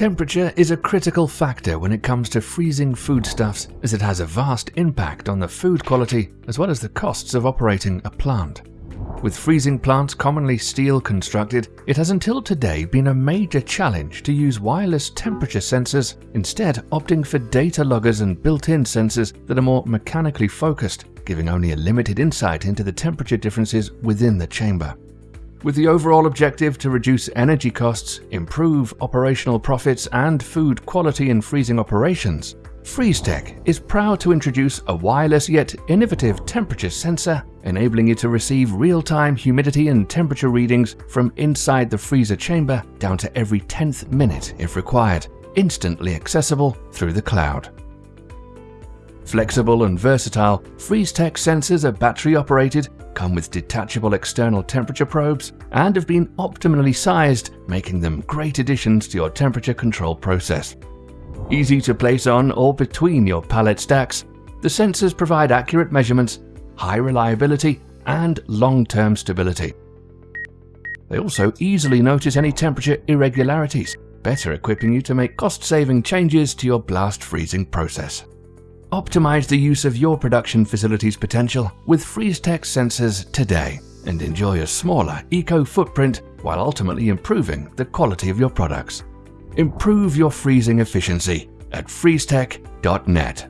Temperature is a critical factor when it comes to freezing foodstuffs as it has a vast impact on the food quality as well as the costs of operating a plant. With freezing plants commonly steel constructed, it has until today been a major challenge to use wireless temperature sensors, instead opting for data loggers and built-in sensors that are more mechanically focused, giving only a limited insight into the temperature differences within the chamber. With the overall objective to reduce energy costs, improve operational profits and food quality in freezing operations, FreezeTech is proud to introduce a wireless yet innovative temperature sensor, enabling you to receive real-time humidity and temperature readings from inside the freezer chamber down to every 10th minute if required, instantly accessible through the cloud. Flexible and versatile, FreezeTech sensors are battery operated, come with detachable external temperature probes, and have been optimally sized, making them great additions to your temperature control process. Easy to place on or between your pallet stacks, the sensors provide accurate measurements, high reliability, and long-term stability. They also easily notice any temperature irregularities, better equipping you to make cost-saving changes to your blast freezing process. Optimize the use of your production facility's potential with FreezeTech sensors today and enjoy a smaller eco-footprint while ultimately improving the quality of your products. Improve your freezing efficiency at freezetech.net.